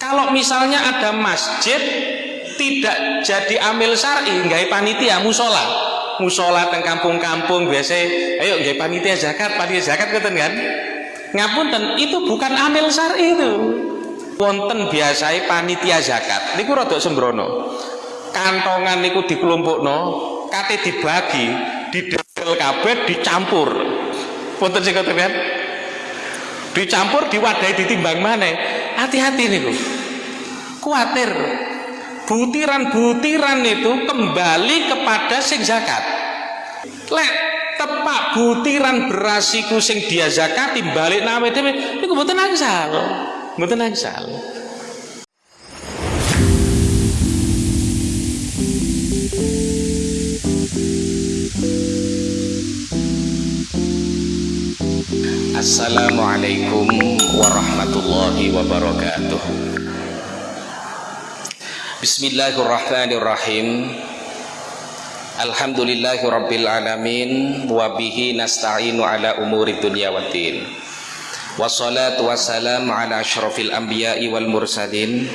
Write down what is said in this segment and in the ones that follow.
kalau misalnya ada masjid tidak jadi amil syar'i nggak panitia musola. Musola teng kampung-kampung biasa ayo nggak panitia zakat panitia zakat keten kan? Ngapunten itu bukan amil syar'i itu. Wonten biasai panitia zakat niku rada sembrono. Kantongan niku dikelompokno kate dibagi didel kabeh dicampur. Wonten sing ngoten kan? Dicampur diwadahi ditimbang mana hati-hati niku kuatir. Butiran-butiran itu kembali kepada sing zakat. Lek tepak butiran berasiku sing dia zakat balik nawe dhewe niku mboten angsal. Mboten angsal. Assalamualaikum warahmatullahi wabarakatuh. Bismillahirrahmanirrahim. Alhamdulillahi rabbil alamin Wabihi nasta'inu ala umuri dunia wa din. Wassalatu wassalamu ala ashrafil anbiya'i wal mursalin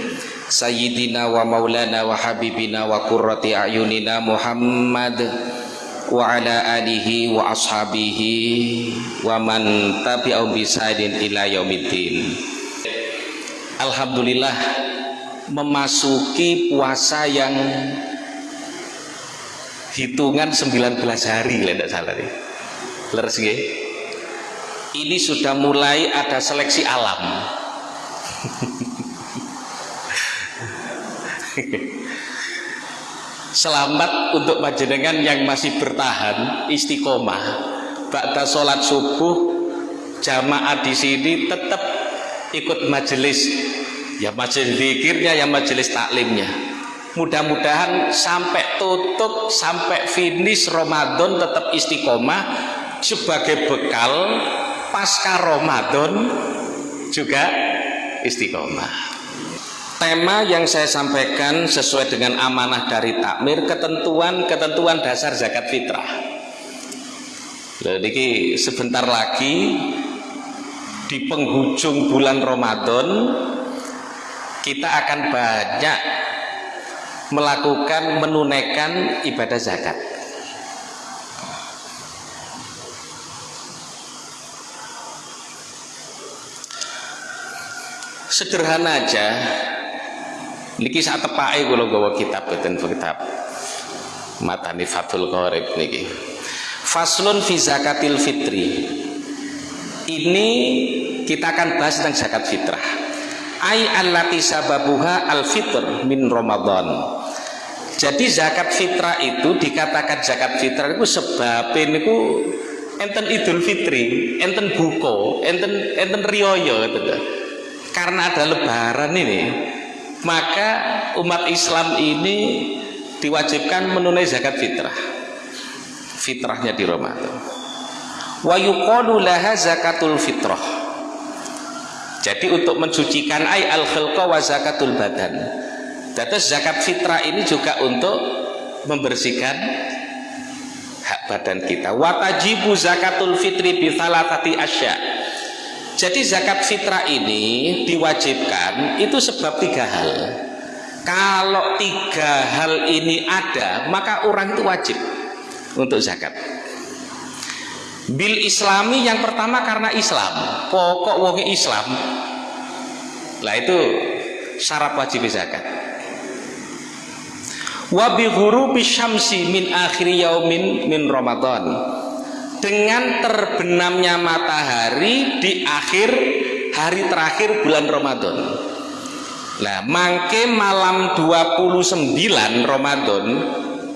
Sayyidina wa maulana wa habibina wa kurrati a'yunina Muhammad wa ala alihi wa ashabihi wa man tabi'au bisaidin ila yaumiddin. Alhamdulillah memasuki puasa yang hitungan 19 hari tidak salah nih. Leres ini sudah mulai ada seleksi alam Selamat untuk panjenengan yang masih bertahan istiqomah. Ba'da sholat subuh jamaah di sini tetap ikut majelis ya majelis zikirnya ya majelis taklimnya. Mudah-mudahan sampai tutup sampai finish Ramadan tetap istiqomah sebagai bekal pasca Ramadan juga istiqomah tema yang saya sampaikan sesuai dengan amanah dari takmir ketentuan-ketentuan dasar zakat fitrah. Jadi sebentar lagi di penghujung bulan Ramadan kita akan banyak melakukan menunaikan ibadah zakat. Sederhana aja niki saat tepai kula gawa kitab boten kitab. Matani Fathul Qorib niki. Faslun fi zakatil fitri. Ini kita akan bahas tentang zakat fitrah. Ai allati sababuha al fitr min ramadan. Jadi zakat fitrah itu dikatakan zakat fitrah itu sebab niku enten idul fitri enten buko enten enten rioyo gitu. Karena ada lebaran ini maka umat Islam ini diwajibkan menunai zakat fitrah. Fitrahnya di Ramadan. Wa yuqalu laha zakatul fitrah. Jadi untuk mensucikan ay al khilqa wa zakatul badan. Terus zakat fitrah ini juga untuk membersihkan hak badan kita. Watajibu zakatul fitri bi tati asya jadi zakat fitrah ini diwajibkan itu sebab tiga hal. Kalau tiga hal ini ada, maka orang itu wajib untuk zakat. Bil Islami yang pertama karena Islam, pokok wong Islam. Lah itu syarat wajib zakat. Wa bi ghurubi syamsi min akhir yaumin min Ramadan dengan terbenamnya matahari di akhir hari terakhir bulan Ramadan. Nah mangke malam 29 Ramadan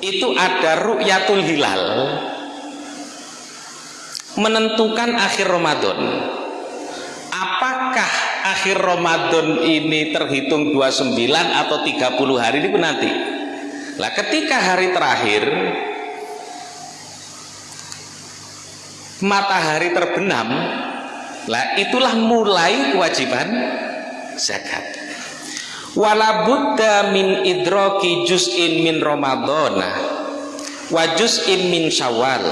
itu ada ru'yatul hilal. Menentukan akhir Ramadan. Apakah akhir Ramadan ini terhitung 29 atau 30 hari? Ini nanti. Lah ketika hari terakhir matahari terbenam lah itulah mulai kewajiban zakat wala buddha min idroki juz'in min ramadhana wa juz'in min syawal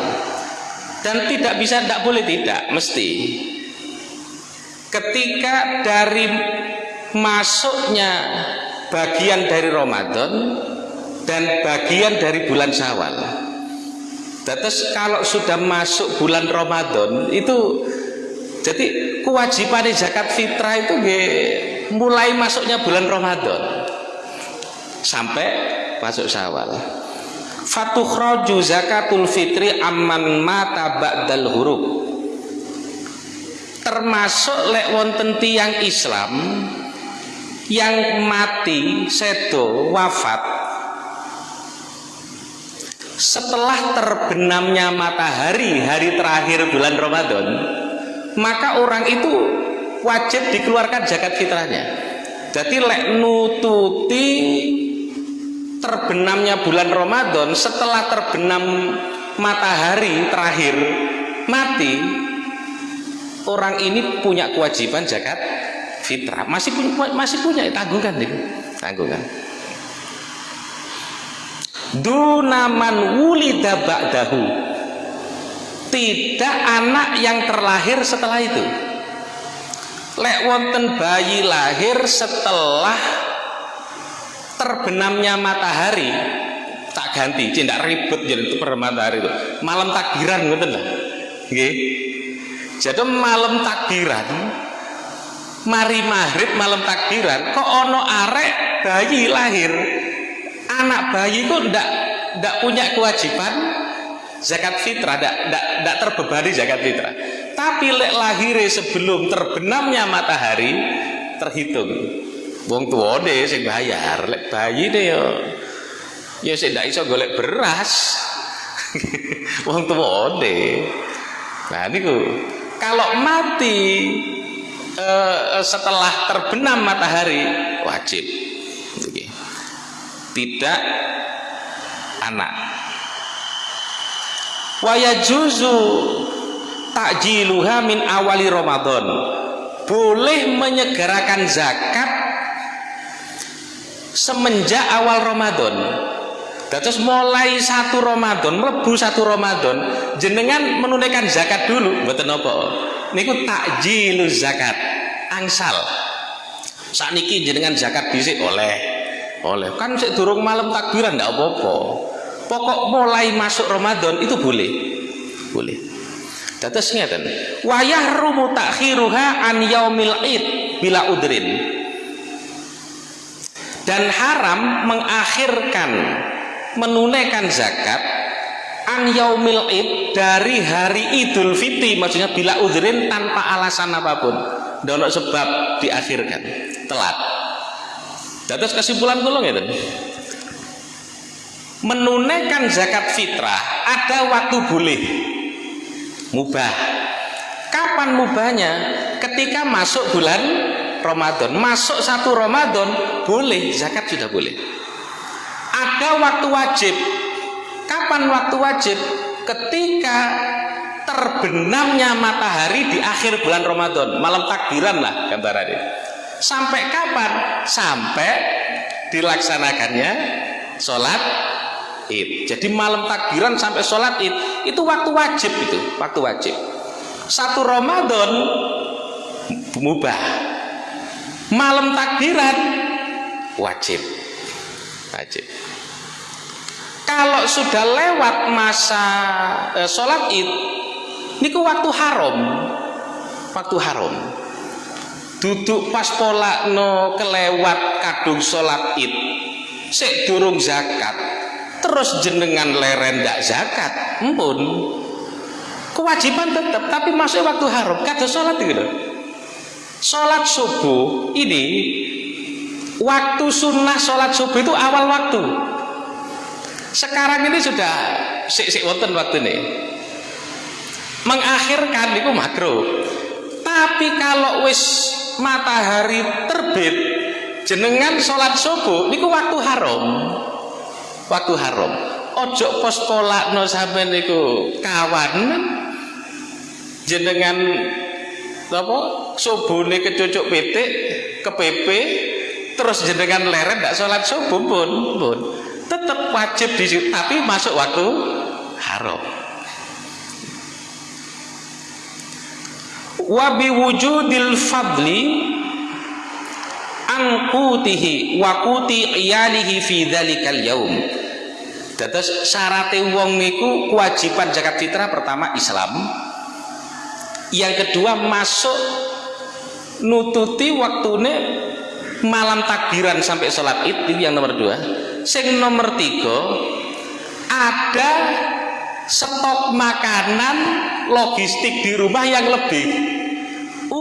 dan tidak bisa tidak boleh tidak mesti ketika dari masuknya bagian dari Ramadan dan bagian dari bulan Syawal. Terus kalau sudah masuk bulan Ramadan itu jadi kewajiban zakat fitrah itu mulai masuknya bulan Ramadan sampai masuk Syawal. Fatukhraju zakatul fitri amman mata ba'dal huruf. Termasuk lek wonten tiang Islam yang mati sedo wafat setelah terbenamnya matahari hari terakhir bulan Ramadan maka orang itu wajib dikeluarkan zakat fitrahnya. Jadi lek nututi terbenamnya bulan Ramadan setelah terbenam matahari terakhir mati orang ini punya kewajiban zakat fitrah. Masih punya masih punya tanggungan nih tanggungan dunaman wulida ba'dahu. Tidak anak yang terlahir setelah itu. Lek wonten bayi lahir setelah terbenamnya matahari tak ganti. Tidak ribet jadi itu per matahari itu malam takbiran ngoten lah. Jadi malam takbiran mari maghrib malam takbiran kok ono arek bayi lahir anak bayi kok ndak ndak punya kewajiban zakat fitrah ndak terbebani zakat fitrah. Tapi lek lahir sebelum terbenamnya matahari terhitung. Wong tua deh sing bayar lek bayi deh yo ya sing ndak iso golek beras. Wong tua deh nah niku. Kalau mati Eh, setelah terbenam matahari wajib tidak anak. Wayajuzu takjiluha min awali Ramadan. Boleh menyegerakan zakat semenjak awal Ramadan. Terus mulai satu Ramadan, melebu satu Ramadan, jenengan menunaikan zakat dulu, betul apa? Niku takjilu zakat, angsal. Saat niki jenengan zakat bisik oleh, oleh. Kan sik durung malam takbiran ndak apa-apa. Pokok mulai masuk Ramadan itu boleh, boleh. Dados ngeten, wayah rumu takhiruha an yaumil id bila udrin. Dan haram mengakhirkan menunaikan zakat an yaumil id dari hari idul fitri maksudnya bila udhrin tanpa alasan apa pun dono sebab diakhirkan telat Dados kesimpulan kula ngeten. Menunaikan zakat fitrah ada waktu boleh. Mubah. Kapan mubahnya? Ketika masuk bulan Ramadan. Masuk satu Ramadan boleh. Zakat sudah boleh. Ada waktu wajib. Kapan waktu wajib? Ketika terbenamnya matahari di akhir bulan Ramadan. Malam takbiran lah gambarannya sampai kapan? Sampai dilaksanakannya sholat id. Jadi malam takbiran sampai sholat id itu waktu wajib itu waktu wajib. Satu Ramadan mubah. Malam takbiran wajib. Wajib. Kalau sudah lewat masa e, sholat id niku waktu haram. Waktu haram duduk pas pola no kelewat kadung sholat id. Sik durung zakat terus jenengan leren ndak zakat empun kewajiban tetap tapi masuk waktu haram kata sholat gitu. Sholat subuh ini waktu sunnah sholat subuh itu awal waktu. Sekarang ini sudah sik sik wonten waktu ini. Mengakhirkan itu makro tapi kalau wis matahari terbit jenengan sholat subuh niku waktu haram. Waktu haram. Ojo pos polak no sampai niku kawan. Jenengan apa subuh nih kecucuk ke PP terus jenengan leret ndak sholat subuh pun pun. Tetap wajib di tapi masuk waktu haram wabi wujudil fadli angkutihi wakuti iyalihi fi dzalikal yaum Dados syaratnya wong niku kewajiban zakat fitrah pertama Islam. Yang kedua masuk nututi waktune malam takbiran sampai sholat id itu yang nomor dua. Sing nomor tiga ada stok makanan logistik di rumah yang lebih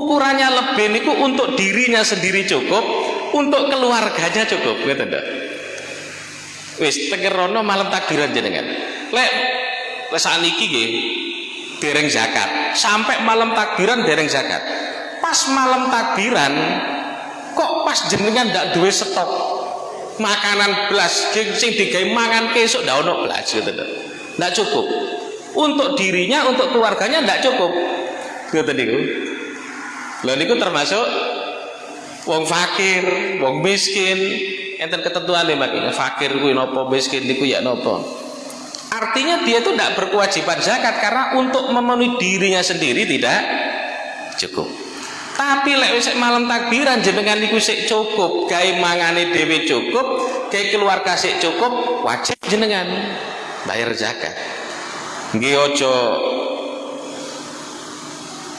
ukurannya lebih niku untuk dirinya sendiri cukup untuk keluarganya cukup gitu wis tengerono malam takbiran jenengan. Lek lek saniki nggih dereng zakat. Sampai malam takbiran dereng zakat. Pas malam takbiran kok pas jenengan ndak duwe stok makanan belas sing digawe mangan kesuk ndak ono belas gitu ndak? Cukup. Untuk dirinya untuk keluarganya ndak cukup. Gitu niku lha niku termasuk wong fakir wong miskin. Enten ketentuan nih makanya fakir kuwi nopo miskin niku ya nopo artinya dia itu tidak berkewajiban zakat karena untuk memenuhi dirinya sendiri tidak cukup. Tapi lek malam takbiran jenengan niku sik cukup. Gawe mangane dhewe cukup gawe keluarga sik cukup wajib jenengan bayar zakat. Nggih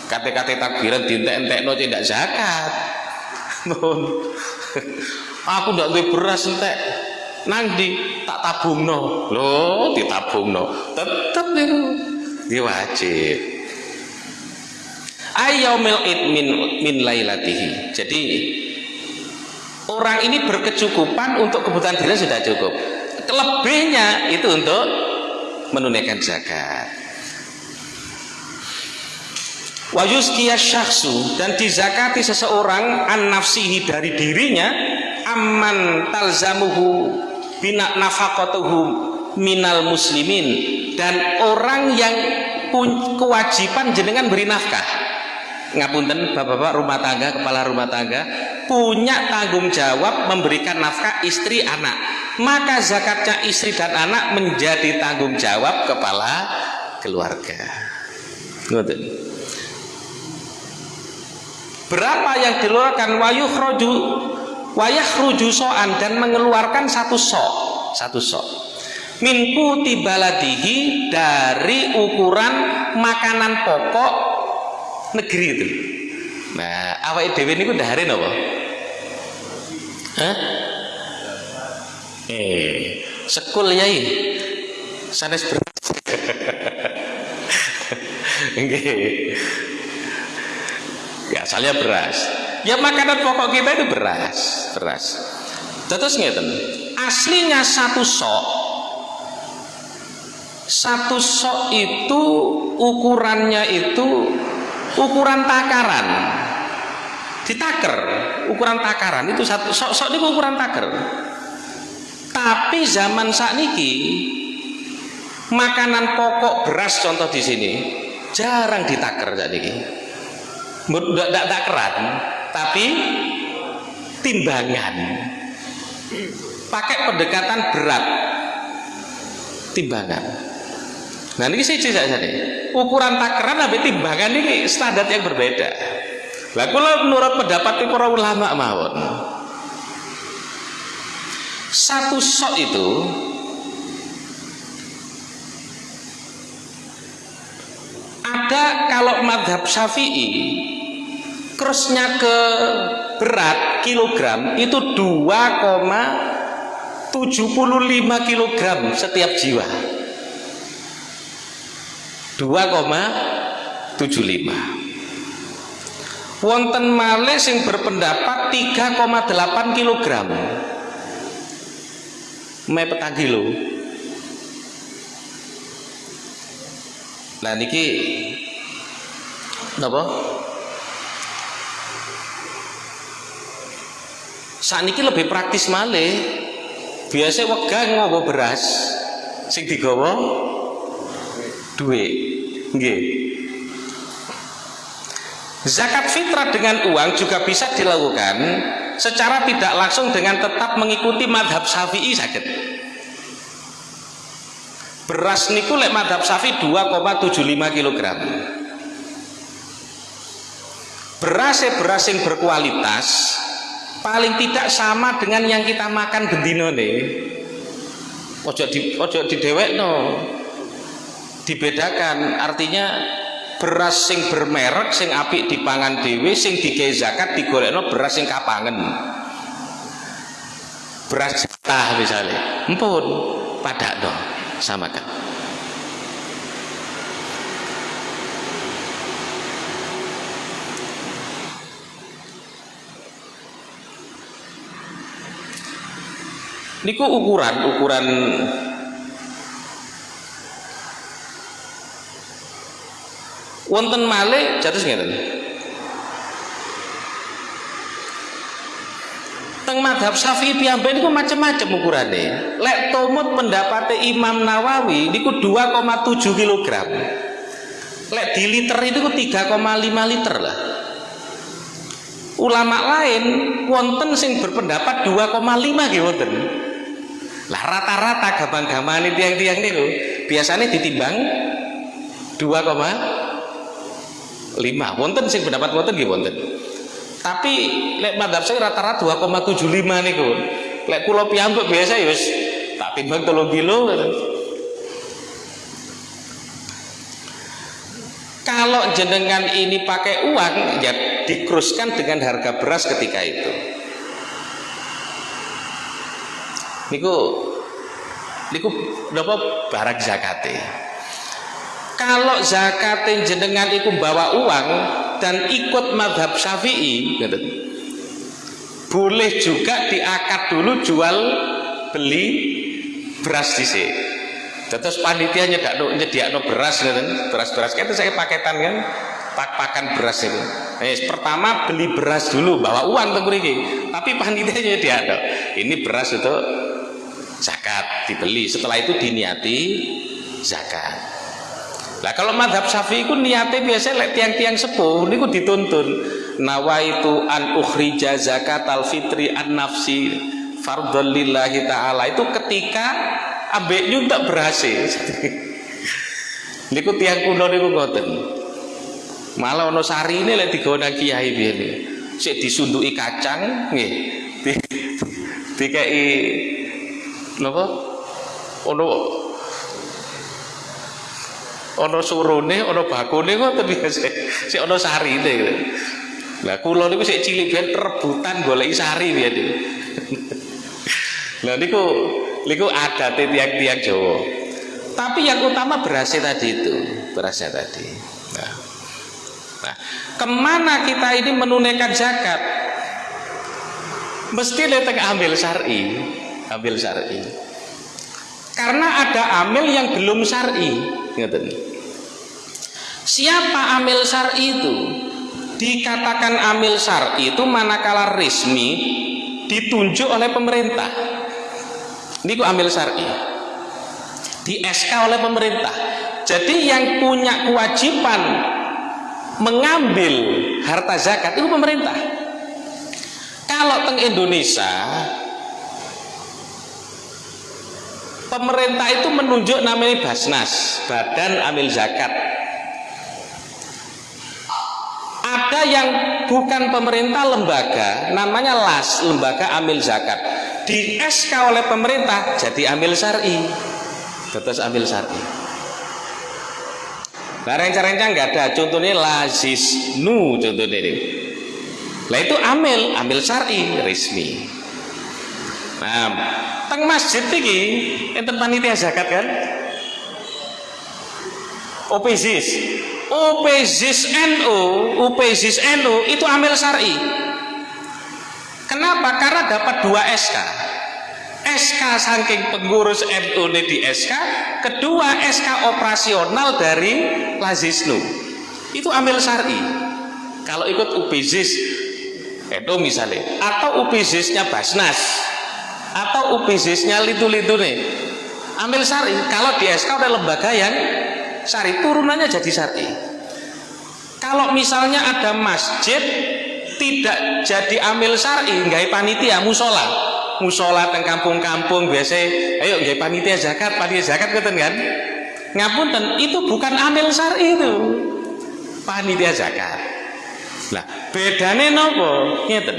kate-kate takbiran dientek-entekno tidak zakat. Aku ndak duwe beras entek. Nang di tak tabungno. Lho ditabungno. Tetep iki wajib. Ayyamil id min min lailatihi. Jadi orang ini berkecukupan untuk kebutuhan diri sudah cukup. Kelebihnya itu untuk menunaikan zakat wayuskiya syahsu dan dizakati seseorang an nafsihi dari dirinya amman talzamuhu bina nafaqatuhu minal muslimin dan orang yang kewajiban jenengan beri nafkah. Ngapunten bapak-bapak rumah tangga kepala rumah tangga punya tanggung jawab memberikan nafkah istri anak. Maka zakatnya istri dan anak menjadi tanggung jawab kepala keluarga. Berapa yang diluarkan wayuh roju wayah rujusoan dan mengeluarkan satu sok. Satu sok. Min kuti baladihi dari ukuran makanan pokok negeri itu. Nah awal dewi ini udah hari? Hah? eh sekul yai. Sanes ya asalnya beras. Ya makanan pokok kita itu beras beras. Terus ngeten aslinya satu sok. Satu sok itu ukurannya itu ukuran takaran. Ditaker ukuran takaran itu satu sok sok itu ukuran taker. Tapi zaman saat niki makanan pokok beras contoh di sini jarang ditaker niki tidak takeran tapi timbangan. Pakai pendekatan berat. Timbangan. Nah ini sih saja nih. Ukuran takaran tapi timbangan ini standar yang berbeda. Lah kalau menurut pendapat para ulama mawon satu sok itu ada kalau madhab syafi'i crossnya ke berat kilogram itu 2,75 kilogram setiap jiwa. 2,75 wonten malih sing berpendapat 3,8 kilogram. Me petang kilo nah niki napa saat ini lebih praktis malih. Biasa wegah ngowo beras sing digawa duit. Nggih. Zakat fitrah dengan uang juga bisa dilakukan secara tidak langsung dengan tetap mengikuti madhab syafi'i sakit beras niku lek madhab syafi'i 2,75 kg beras beras yang berkualitas paling tidak sama dengan yang kita makan bendino nih ojo di ojo di dewek no dibedakan artinya beras sing bermerek sing apik dipangan dewe sing digawe zakat digolekno beras sing kapangen. Beras jatah misalnya. Empun pada dong samakan niku ukuran ukuran wonten malih jatuh ngeten teng madhab syafi'i piyambak niku macam-macam ukurane. Lek tomut pendapatnya Imam Nawawi niku 2,7 kg lek di liter itu 3,5 liter lah. Ulama lain wonten sing berpendapat 2,5 nggih lah rata-rata gampang-gampang ini tiang-tiang niku biasanya ditimbang 2,5 wonten sing pendapat wonten nggih wonten. Tapi lek madhab saya rata-rata 2,75 niku lek kula piyambak biasa ya wis tak timbang 3 kilo kalau jenengan ini pakai uang ya dikruskan dengan harga beras ketika itu niku niku napa barang zakate? Kalau zakate jenengan itu bawa uang dan ikut madhab syafi'i boleh juga diakad dulu jual beli beras di sini terus panitia nyedak no, nyedak no beras beras beras itu saya paketan kan? Pak pakan beras itu. Eh, pertama beli beras dulu bawa uang tapi panitianya dia ada ini beras itu zakat dibeli. Setelah itu diniati zakat. Nah kalau madhab syafi'i itu niatnya biasa lek tiang-tiang sepuh ini dituntun. Nawaitu an ukhrija zakat al fitri an nafsi fardhon lillahi ta'ala. Itu ketika ambek tak berhasil. Niku tiang kuno niku ngoten. Malah ono sari ini lek digawa kiai biyen. Sik disunduki kacang nggih. Di, dikai napa ono ono surune ono bakune ngoten biasa sik ono sarine lah kula niku sik cilik biyen rebutan goleki sari biyen Lah niku niku ada tiang-tiang Jawa. Tapi yang utama berasnya tadi itu, berasnya tadi. Nah, nah, ke mana kita ini menunaikan zakat? Mesti letak ambil syari, ambil syari. Karena ada amil yang belum syari, Siapa amil syari itu? Dikatakan amil syari itu manakala resmi ditunjuk oleh pemerintah. Ini ku ambil syari. Di SK oleh pemerintah. Jadi yang punya kewajiban mengambil harta zakat itu pemerintah. Kalau teng Indonesia pemerintah itu menunjuk namanya Basnas Badan Amil Zakat. Ada yang bukan pemerintah lembaga namanya LAS Lembaga Amil Zakat. Di SK oleh pemerintah jadi ambil syari. Terus ambil syari. Nah rencana-rencana nggak ada contohnya lazis nu contohnya ini. Lah itu ambil ambil syari resmi nah teng masjid ini enten panitia zakat kan OPZIS OPZIS NU OPZIS NU itu ambil syari Kenapa? Karena dapat dua SK. SK saking pengurus NU ini di SK, kedua SK operasional dari Lazisnu. Itu ambil syari. Kalau ikut UPZIS NU misalnya, atau UPZIS-nya Basnas, atau UPZIS-nya Litu-Litu nih, ambil syari. Kalau di SK udah lembaga yang syari, turunannya jadi syari. Kalau misalnya ada masjid tidak jadi amil syari nggak panitia musola. Musola teng kampung-kampung biasa ayo nggak panitia zakat panitia zakat ngeten kan? Ngapunten itu bukan amil syari itu. Panitia zakat. Lah bedane nopo? Ngeten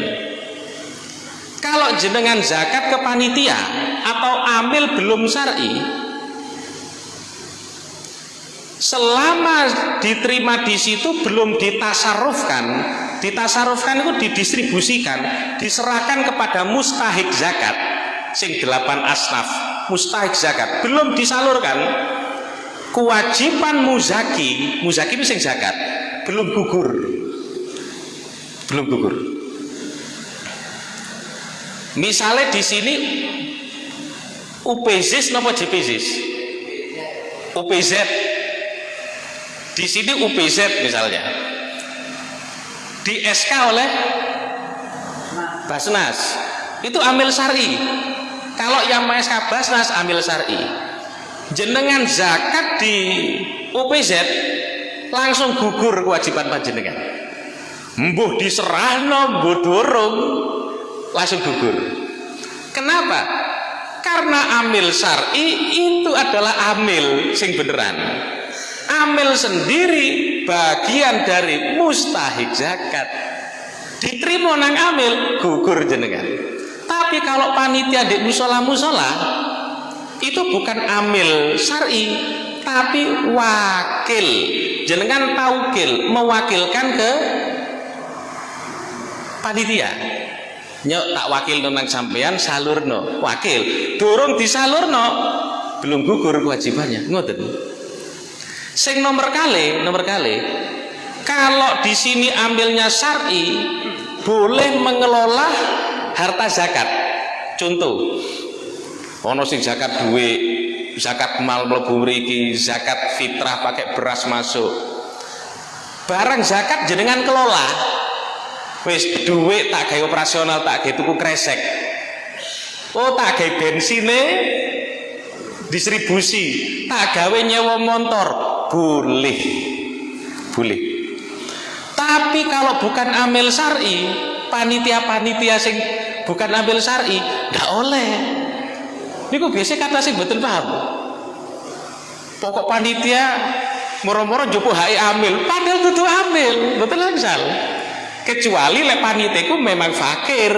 kalau jenengan zakat ke panitia atau amil belum syar'i selama diterima di situ belum ditasarufkan ditasarufkan itu didistribusikan diserahkan kepada mustahik zakat sing delapan asnaf mustahik zakat belum disalurkan kewajiban muzaki muzaki itu sing zakat belum gugur. Belum gugur misalnya di sini UPZ nopo JPZ UPZ di sini UPZ misalnya. Di SK oleh Basnas. Itu ambil syari. Kalau yang SK Basnas ambil syari. Jenengan zakat di UPZ langsung gugur kewajiban panjenengan. Mbuh diserahno mbuh dorong langsung gugur. Kenapa? Karena amil syari itu adalah amil sing beneran. Amil sendiri bagian dari mustahik zakat. Diterima nang amil gugur jenengan. Tapi kalau panitia di musola musola itu bukan amil syari tapi wakil. Jenengan taukil mewakilkan ke panitia nyok tak wakil tentang sampean salurno wakil dorong disalurno belum gugur kewajibannya ngoten Sing nomor kali, nomor kali. Kalau di sini ambilnya syar'i, boleh mengelola harta zakat. Contoh, ono sing zakat duit, zakat mal mlebu mriki, zakat fitrah pakai beras masuk. Barang zakat jenengan kelola. Wis duit tak gawe operasional, tak gawe tuku kresek. Oh, tak gawe bensine distribusi, tak gawe nyewa motor, boleh. Boleh. Tapi kalau bukan amil syari panitia-panitia sing bukan amil syari nggak oleh. Ini kok biasa kata sih betul paham. Pokok panitia moro-moro jopo hai amil padahal itu amil. Betul langsal kecuali lek panitiaku memang fakir.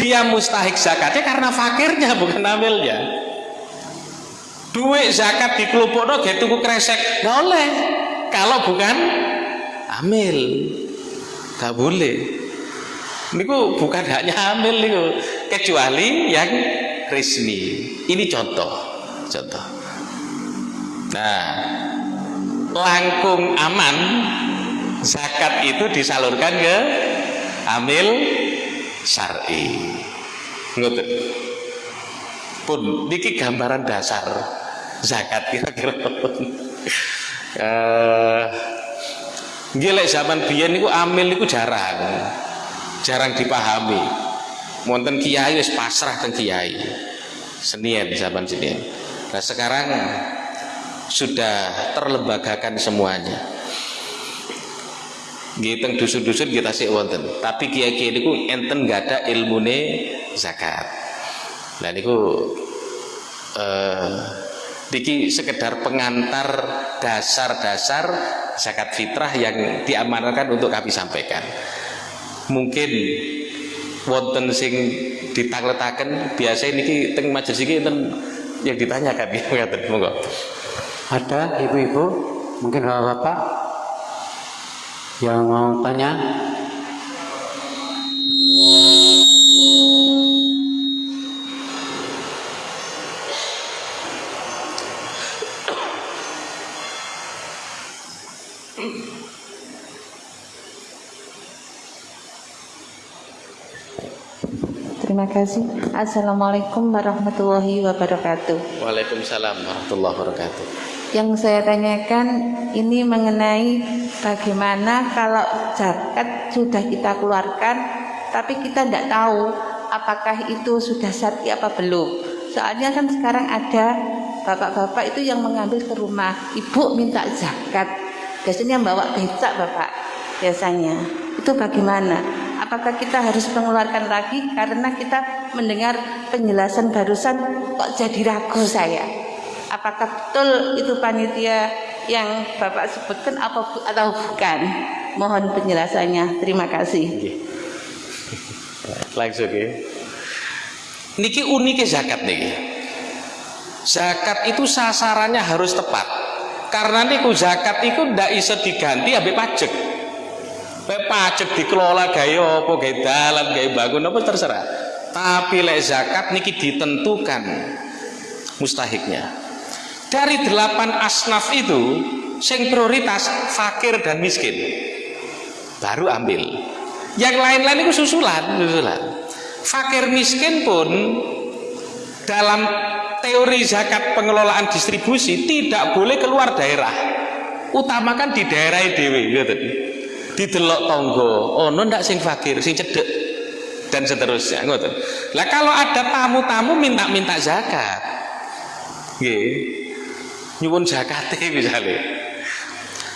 Dia mustahik zakatnya karena fakirnya bukan amilnya duit zakat di kelompok gak tuku kresek. Nggak oleh. Kalau bukan amil nggak boleh. Niku bukan hanya amil niku. Kecuali yang resmi. Ini contoh. Contoh. Nah langkung aman zakat itu disalurkan ke amil syar'i. Ngoten. Pun niki gambaran dasar zakat kira-kira. Gilek zaman biyen niku amil niku jarang. Jarang dipahami. Wonten kiai wis pasrah teng kiai. Senien zaman sini nah sekarang sudah terlembagakan semuanya Gitu dusun-dusun kita sih wonten tapi kiai-kiai niku enten gak ada ilmune zakat nah niku uh, Diki sekedar pengantar dasar-dasar zakat fitrah yang diamankan untuk kami sampaikan. Mungkin wonten sing ditangletaken biasa ini teng majelis iki enten yang ditanyakan ngaten monggo. Ada ibu-ibu, mungkin bapak-bapak yang mau tanya Terima kasih. Assalamualaikum warahmatullahi wabarakatuh. Waalaikumsalam warahmatullahi wabarakatuh. Yang saya tanyakan ini mengenai bagaimana kalau zakat sudah kita keluarkan, tapi kita tidak tahu apakah itu sudah syar'i apa belum. Soalnya kan sekarang ada bapak-bapak itu yang mengambil ke rumah, ibu minta zakat, biasanya bawa becak bapak biasanya. Itu bagaimana? apakah kita harus mengeluarkan lagi karena kita mendengar penjelasan barusan kok jadi ragu saya apakah betul itu panitia yang Bapak sebutkan apa atau bukan mohon penjelasannya terima kasih Langsung ya. Niki uniknya zakat niki. Zakat itu sasarannya harus tepat. Karena niku zakat itu ndak iso diganti ambek pajak. Lek pajak dikelola gaya apa gaya dalan gaya bangun apa terserah. Tapi lek zakat niki ditentukan mustahiknya. Dari delapan asnaf itu, sing prioritas fakir dan miskin. Baru ambil. Yang lain-lain itu susulan, susulan. Fakir miskin pun dalam teori zakat pengelolaan distribusi tidak boleh keluar daerah. Utamakan di daerah dewi, gitu. Didelok tonggo, ono ndak sing fakir, sing cedek dan seterusnya, ngoten. Lah kalau ada tamu-tamu minta-minta zakat. Nggih. Nyuwun zakate misalnya.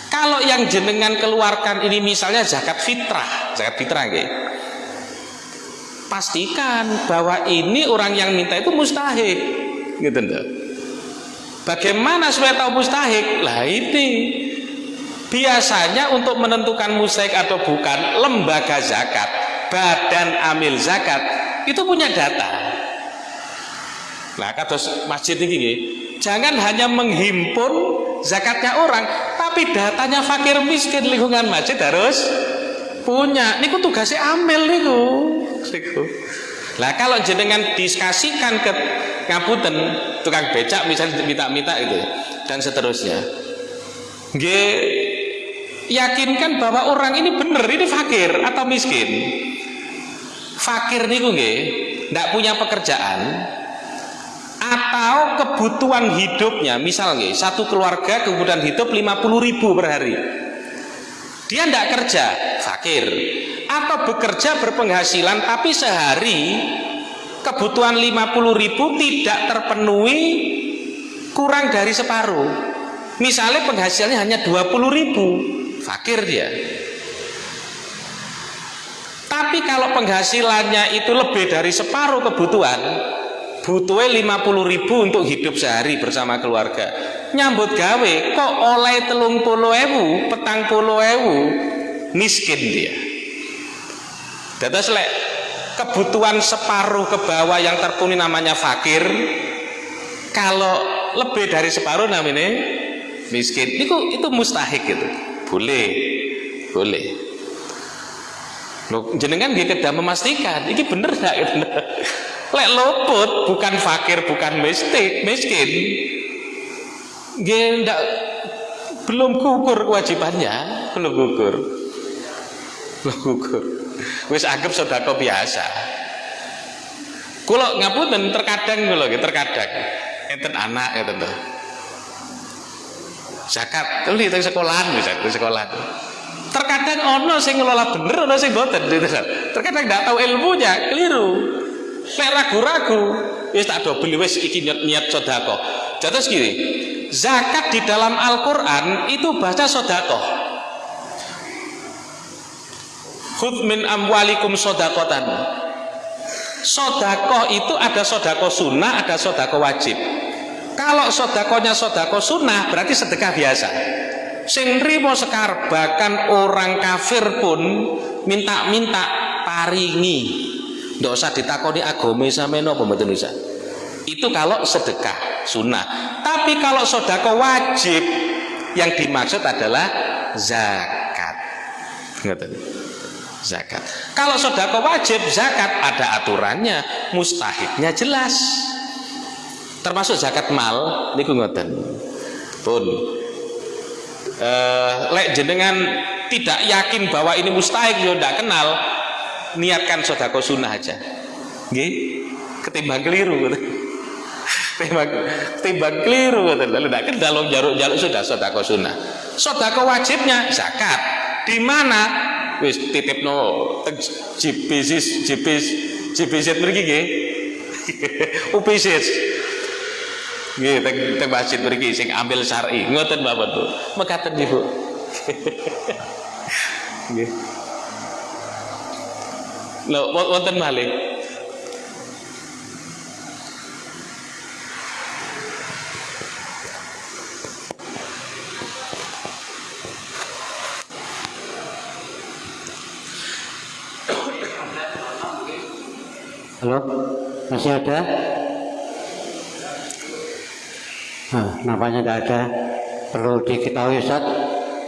Kalau yang jenengan keluarkan ini misalnya zakat fitrah, zakat fitrah nggih. Pastikan bahwa ini orang yang minta itu mustahik. Gitu enggak? Bagaimana supaya tahu mustahik? Lah ini biasanya untuk menentukan mustahik atau bukan lembaga zakat, badan amil zakat itu punya data. Nah, kados masjid ini, jangan hanya menghimpun zakatnya orang, tapi datanya fakir miskin lingkungan masjid harus punya. Niku tugasnya amil niku. Niku. Lah kalau jenengan diskusikan ke ngapunten tukang becak misalnya minta-minta itu dan seterusnya. Nggih yakinkan bahwa orang ini benar ini fakir atau miskin. Fakir niku nggih ndak punya pekerjaan atau kebutuhan hidupnya. Misalnya satu keluarga kebutuhan hidup 50 ribu per hari. Dia tidak kerja fakir. Atau bekerja berpenghasilan tapi sehari kebutuhan 50 ribu tidak terpenuhi kurang dari separuh. Misalnya penghasilannya hanya 20 ribu fakir dia. Tapi kalau penghasilannya itu lebih dari separuh kebutuhan butuhnya 50 ribu untuk hidup sehari bersama keluarga. Nyambut gawe kok oleh telung puluh ewu petang puluh ewu? Miskin dia. Dados lek kebutuhan separuh ke bawah yang terpenuhi namanya fakir kalau lebih dari separuh namanya miskin itu itu mustahik gitu boleh boleh. Jenengan dia tidak memastikan ini bener nggak lek luput bukan fakir bukan miskin miskin. Dia ndak belum gugur kewajibannya. Belum gugur. Belum gugur. Wis anggap sodako biasa. Kalau ngapunten terkadang gitu terkadang. Enten anak ya tentu zakat itu di sekolahan misalnya di sekolahan. Terkadang ono sing ngelola bener ono sing boten terkadang nggak tahu ilmunya keliru nek ragu-ragu wis tak do beli wis iki niat, niat sodako jatuh segini zakat di dalam Al-Quran itu baca sodako khud min amwalikum sodakotan sodako itu ada sodako sunnah ada sodako wajib. Kalau sodakonya sodako sunnah berarti sedekah biasa. Sing rimo sekar bahkan orang kafir pun minta-minta paringi nggak usah ditakoni agama sama nopo mboten bisa. Itu kalau sedekah sunnah. Tapi kalau sodako wajib yang dimaksud adalah zakat. Zakat. Kalau sodako wajib zakat ada aturannya mustahiknya jelas. Termasuk zakat mal niku ngoten. Pun. Eh, lek jenengan tidak yakin bahwa ini mustahik yo ndak kenal niatkan sodako sunnah aja. Nggih, ketimbang keliru ketimbang, ketimbang keliru lalu tidak kendal jaluk-jaluk sudah sodako sunnah. Sodako wajibnya zakat. Di mana? Wis titipno teng JPZ JPZ JPZ mriki nggih. UPZ nggih teng teng masjid mriki sing ambil syar'i. Ngoten Bapak Bu mekaten Ibu. Nggih Lho wonten malih Halo, masih ada? Nah, nampaknya tidak ada. Perlu diketahui Ustaz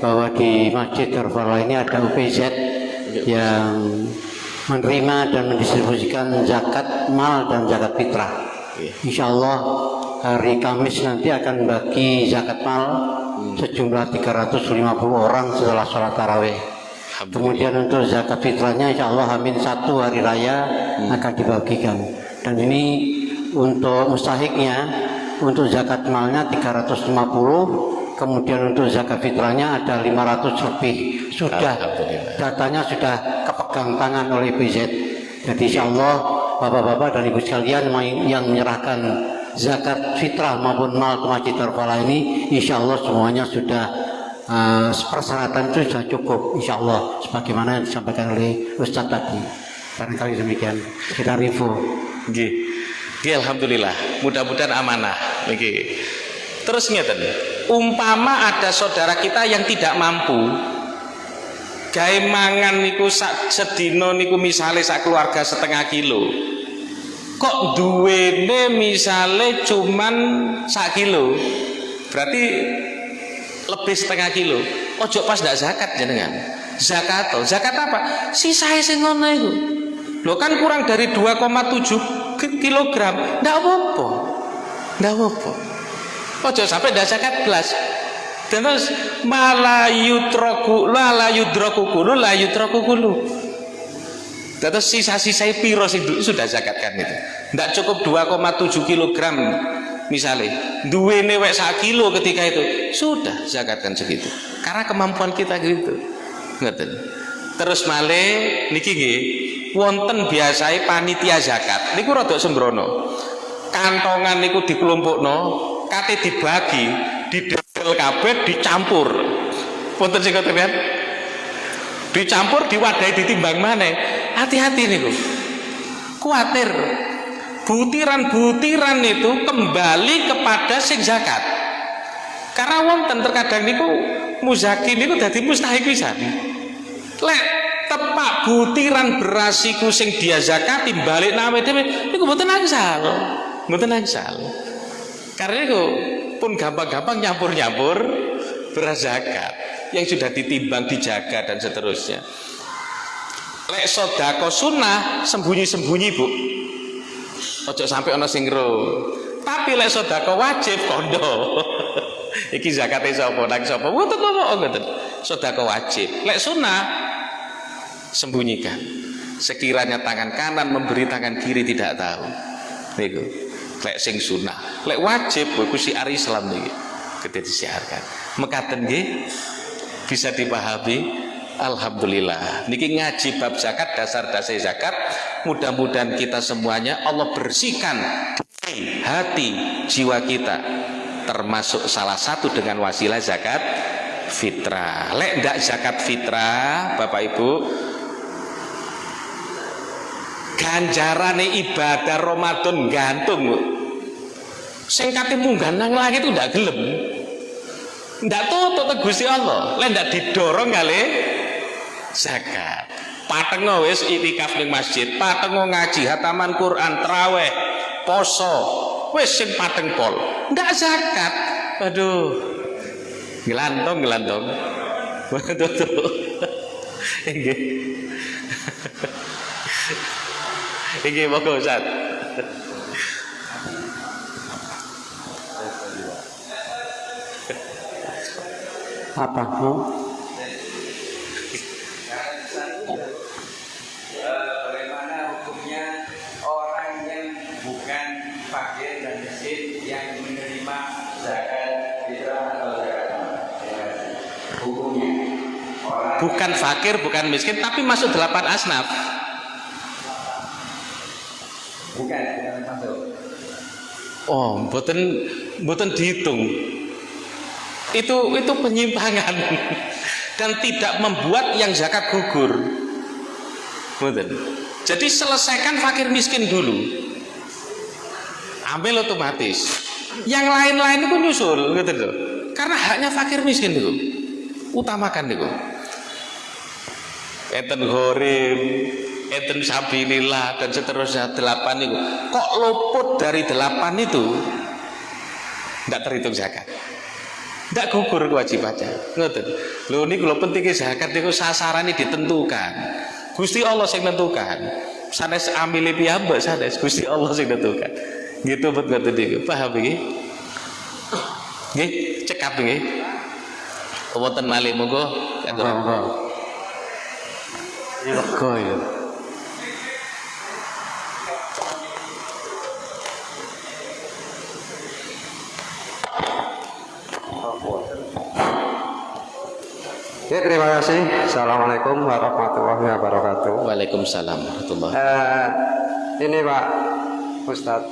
bahwa di Masjid Darfala ini ada UPZ yang menerima dan mendistribusikan zakat mal dan zakat fitrah. Insya Allah hari Kamis nanti akan bagi zakat mal sejumlah 350 orang setelah sholat tarawih. Kemudian untuk zakat fitrahnya insya Allah Amin satu hari raya akan dibagikan. Dan ini untuk mustahiknya untuk zakat malnya 350 kemudian untuk zakat fitrahnya ada 500 lebih sudah datanya sudah kepegang tangan oleh BZ jadi insya Allah bapak-bapak dan ibu sekalian yang- menyerahkan zakat fitrah maupun mal ke Masjid ini insya Allah semuanya sudah eh, persyaratan itu sudah cukup insya Allah sebagaimana yang disampaikan oleh Ustadz tadi barangkali demikian kita review. Nggih alhamdulillah. Mudah-mudahan amanah niki. Terus ngeten, umpama ada saudara kita yang tidak mampu gawe mangan niku sak sedina niku misale sak keluarga setengah kilo. Kok duwene misale cuman sak kilo. Berarti lebih setengah kilo. Ojo pas ndak zakat jenengan. Zakat toh. Zakat apa? Sisae sing ngono iku. Loh kan kurang dari 2,7 ki- kilogram. Ndak apa-apa. Ndak apa-apa. Ojo sampai ndak zakat belas. Terus malah yutroku la yudroku kulu kulu. Terus sisa-sisa piro du- sudah zakatkan itu. Ndak cukup 2,7 kilogram misalnya. Duwene wek sak kilo ketika itu sudah zakatkan segitu. Karena kemampuan kita gitu. Ngeten. Terus male niki nggih wonten biasae panitia zakat niku rada sembrono. Kantongan niku dikelompokno, kate dibagi, didel kabeh dicampur. Wonten sing kan? dicampur diwadahi ditimbang mana hati-hati niku. Kuatir. Butiran-butiran itu kembali kepada sing zakat. Karena wonten terkadang niku muzaki niku dadi mustahik pisan. Lek tepak butiran beras iku sing dia zakati balik nawe dhewe niku mboten angsal. Mboten angsal. Karena itu pun gampang-gampang nyampur-nyampur beras zakat yang sudah ditimbang, dijaga dan seterusnya. Lek sodako sunnah sembunyi-sembunyi bu. Ojo sampai ono sing ro. Tapi lek sodako wajib kondo. Iki zakate sapa nang sapa? Mboten apa ngoten. Sodako wajib. Lek sunnah sembunyikan. Sekiranya tangan kanan memberi tangan kiri tidak tahu. Niku. Lek sing sunnah. Lek wajib iku siar Islam niki. Gede disiarkan. Mekaten nggih bisa dipahami Alhamdulillah niki ngaji bab zakat dasar-dasar zakat mudah-mudahan kita semuanya Allah bersihkan hati jiwa kita termasuk salah satu dengan wasilah zakat fitrah lek ndak zakat fitrah Bapak Ibu ganjarane ibadah Ramadan gantung sing kate munggah nang langit itu ndak gelem. Ndak tutup Gusti Allah. Lek ndak didorong kali. Zakat. Patengo wis itikaf ning masjid. Patengo ngaji hataman Quran traweh poso. Wis sing pateng pol. Ndak zakat. Aduh. Gelantong gelantong waduh nggih monggo Ustaz. Apa mau bagaimana hukumnya orang yang bukan fakir dan miskin yang menerima zakat fitrah atau zakat mal? Hukumnya orang bukan fakir bukan miskin tapi masuk delapan asnaf bukan bukan Oh, mboten mboten dihitung. Itu itu penyimpangan dan tidak membuat yang zakat gugur. Mboten. Jadi selesaikan fakir miskin dulu. Ambil otomatis. Yang lain-lain itu nyusul gitu loh. Karena haknya fakir miskin itu. Utamakan itu. Enten gorim, enten sabilillah dan seterusnya delapan itu. Kok luput dari delapan itu? Tidak terhitung zakat. Tidak gugur kewajibannya. Ngoten. Lho ini kalau pentingnya zakat itu sasarannya ditentukan. Gusti Allah yang menentukan sanes amile piyambak sanes? Gusti Allah yang menentukan gitu buat ngoten niku. Paham iki? Nggih cekap nggih wonten malih monggo. Kanggo lega ya. Ya terima kasih. Assalamualaikum warahmatullahi wabarakatuh. Waalaikumsalam warahmatullahi Eh, ini Pak Ustadz.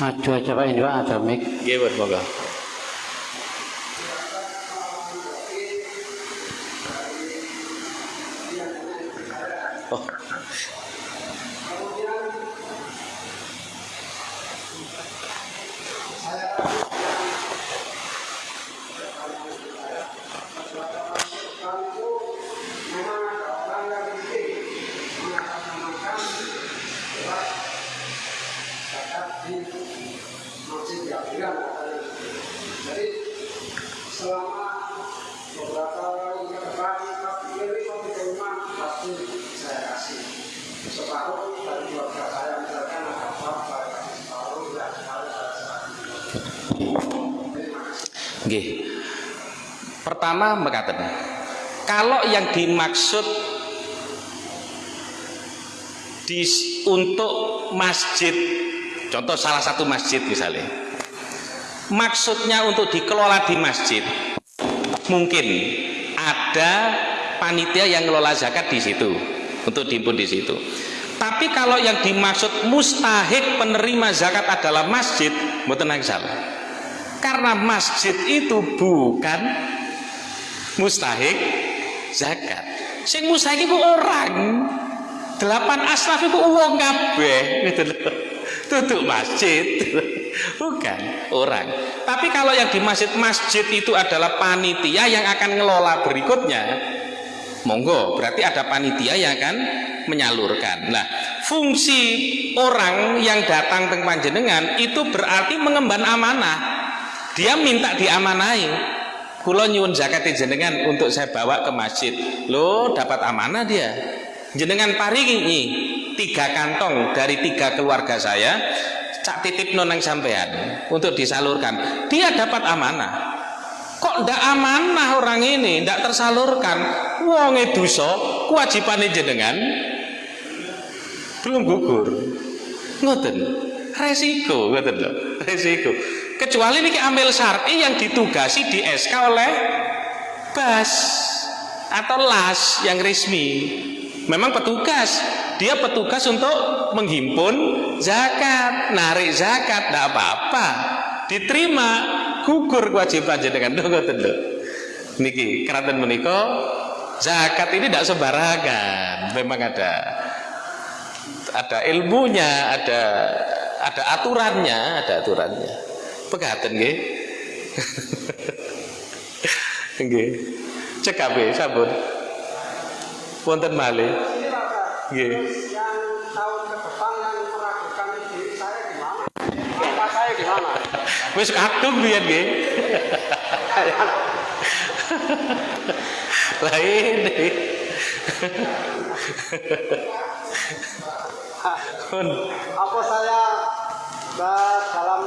Maju aja Pak ini Pak ada mic. Nggih, buat Mekaten. Kalau yang dimaksud di, untuk masjid, contoh salah satu masjid misalnya, maksudnya untuk dikelola di masjid, mungkin ada panitia yang ngelola zakat di situ, untuk diimpun di situ. Tapi kalau yang dimaksud mustahik penerima zakat adalah masjid, mboten salah. Karena masjid itu bukan mustahik zakat. Sing mustahik itu orang. Delapan asnaf itu uang kabeh gitu loh. Tutup masjid. Bukan orang. Tapi kalau yang di masjid-masjid itu adalah panitia yang akan ngelola berikutnya. Monggo, berarti ada panitia yang akan menyalurkan. Nah, fungsi orang yang datang ke panjenengan itu berarti mengemban amanah. Dia minta diamanai. Kulo nyuwun zakat jenengan untuk saya bawa ke masjid. Lo dapat amanah dia. Jenengan paringi tiga kantong dari tiga keluarga saya cak titip noneng sampean untuk disalurkan. Dia dapat amanah. Kok ndak amanah orang ini, ndak tersalurkan? Wonge dosa, kewajiban jenengan belum gugur. Ngoten. Resiko, ngoten lho. Resiko. Kecuali niki ambil syar'i yang ditugasi di SK oleh BAS atau LAS yang resmi. Memang petugas, dia petugas untuk menghimpun zakat, narik zakat, tidak apa-apa. Diterima, gugur kewajiban jenengan. Ngoten lho. Niki keraton menika zakat ini tidak sembarangan. Memang ada ada ilmunya, ada ada aturannya, ada aturannya. Pegaten nggih. Nggih. Cek kabeh sampun. Wonten malih. Nggih. Wis kadung biyen nggih. Lah ini. Apa saya dalam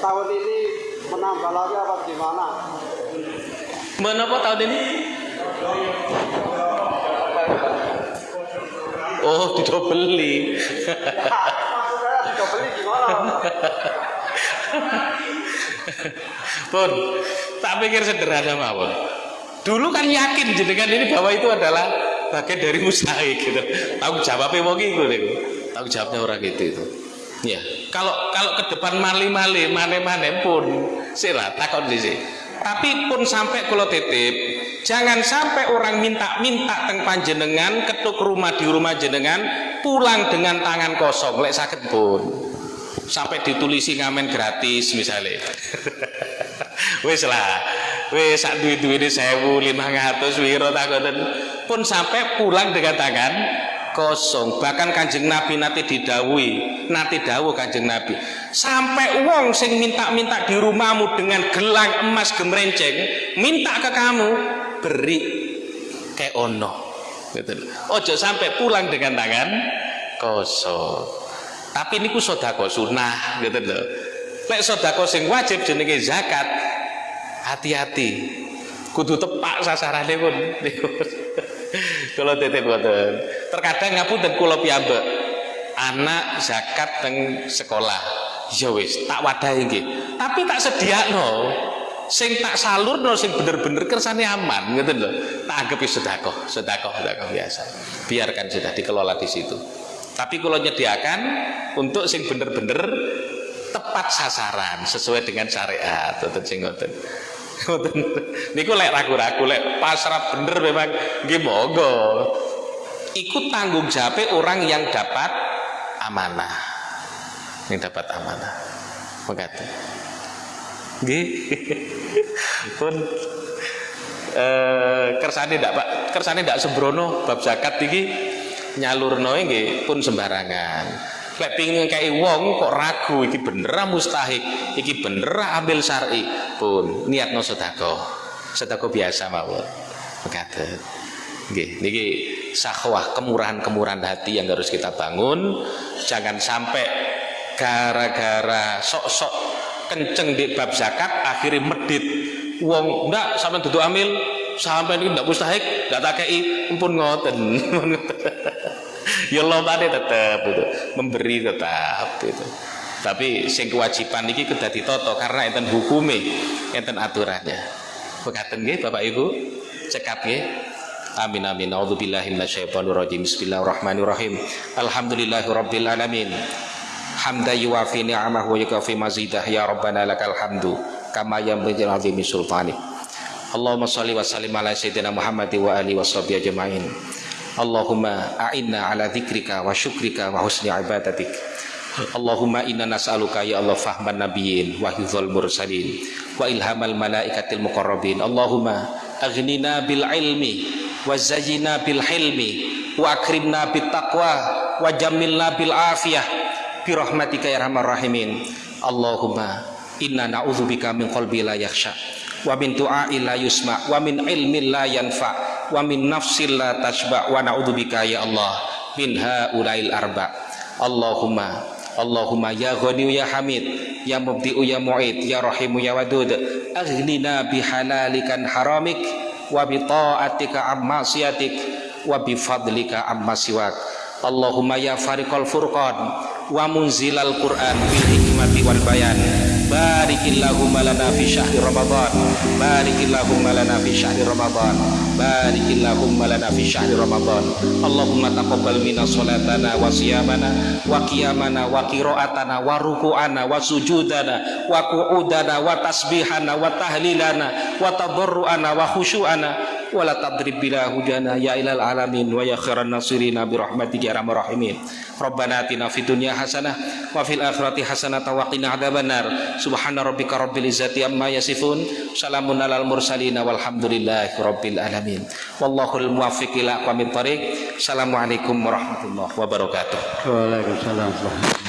tahun ini menambah lagi apa gimana? menapa tahun ini? Oh, tidak beli. Maksud saya tidak beli gimana? Pun, tak pikir sederhana mawon. Dulu kan yakin jenengan ini bahwa itu adalah bagian dari mustahik gitu. Tanggung jawabnya mau gitu. Tanggung jawabnya orang gitu itu. Ya, kalau kalau ke depan mali-mali, mane-mane pun sira di sini. Tapi pun sampai kulo titip, jangan sampai orang minta-minta teng panjenengan ketuk rumah di rumah jenengan pulang dengan tangan kosong lek sakit pun. Sampai ditulisi ngamen gratis misalnya. Wis lah. Wis sak duwe-duwene 1500 wiro takonen pun sampai pulang dengan tangan kosong. Bahkan kanjeng nabi nanti didawui nanti dawuh kanjeng nabi. Sampai uang sing minta-minta di rumahmu dengan gelang emas gemrenceng minta ke kamu beri kayak ono. Gitu ojo sampai pulang dengan tangan kosong. Tapi niku sodako sunnah gitu loh. Lek sodako sing wajib jenenge zakat hati-hati. Kudu tepak sasarannya pun. Kalau titip terkadang ngapunten kula piyambak anak zakat teng sekolah. Ya wis tak wadahi nggih. Tapi tak sediakno sing tak salurno sing bener-bener kersane aman gitu loh tak anggap sedekah sedekah sedekah biasa. Biarkan sudah dikelola di situ. Tapi kalau nyediakan untuk sing bener-bener tepat sasaran sesuai dengan syariat. Ngoten sing ngoten. Ngoten. Niku lek ragu-ragu lek pasrah bener memang nggih monggo. Ikut tanggung jawab orang yang dapat amanah. Yang dapat amanah. Mengatakan nggih. Pun eh kersane ndak Pak? Kersane ndak sembrono bab zakat iki nyalurno nggih pun sembarangan. Lek kayak wong kok ragu iki bener mustahik iki bener ambil syar'i pun niat no sedekah. Sedekah biasa mawon. Mekaten. Nggih niki sahwah kemurahan-kemurahan hati yang harus kita bangun. Jangan sampai gara-gara sok-sok kenceng di bab zakat akhirnya medit. Wong ndak sampai duduk ambil sampai ini ndak mustahik ndak tak kei pun ngoten. Ya lombane tetap itu memberi tetap itu. Tapi sing kewajiban iki kedah ditoto karena enten hukume enten aturannya. Bekaten nggih Bapak Ibu? Cekap nggih Amin amin. A'udzubillahi minasyaitonir rajim. Bismillahirrahmanirrahim. Alhamdulillahirabbil alamin. Hamda yuwafi ni'amahu wa yukafi mazidah ya rabbana lakal hamdu kama yanbaghi azimi sultani. Allahumma shalli wa sallim ala sayyidina Muhammad wa alihi washabihi ajmain. Allahumma a'inna ala dzikrika wa syukrika wa husni ibadatik. Allahumma inna nas'aluka ya Allah fahman nabiyyin wa hifdzal mursalin wa ilhamal malaikatil muqarrabin. Allahumma aghnina bil ilmi wa zayyina bil hilmi wa akrimna bit taqwa wa jammilna bil afiyah bi rahmatika ya arhamar rahimin. Allahumma inna na'udzubika min qalbi la yakhsha wa min du'a'i la yusma wa min ilmin la yanfa wa min nafsin la tashba wa na'udzubika ya Allah min haulail arba Allahumma Allahumma ya ghani ya hamid ya mubdi'u ya mu'id ya rahimu ya wadud aghnina bihalalikan haramik wa bi ta'atika amma siyatik wa bi fadlika amma siwak Allahumma ya fariqal furqan wa munzilal quran bil hikmati wal bayan barikillahumma lana fi syahri ramadan. Barikillahumma lana fi syahri ramadan. Barikillahumma lana fi syahri ramadan. Allahumma taqabbal minna salatana wa siyamana wa qiyamana wa qiraatana wa ruku'ana wa sujudana wa qu'udana wa tasbihana wa tahlilana wa tadarruana wa khusyu'ana wa la tadrib bila hujana ya ilal alamin wa ya khairan nasirina bi rahmatika ya arhamar rahimin. Rabbana atina fid dunya hasanah wa fil akhirati hasanah wa qina adzabannar subhana rabbika rabbil izzati amma yasifun salamun alal mursalin walhamdulillahi rabbil alamin. Wallahul muwaffiq ila aqwamit thariq assalamualaikum warahmatullahi wabarakatuh. Waalaikumsalam.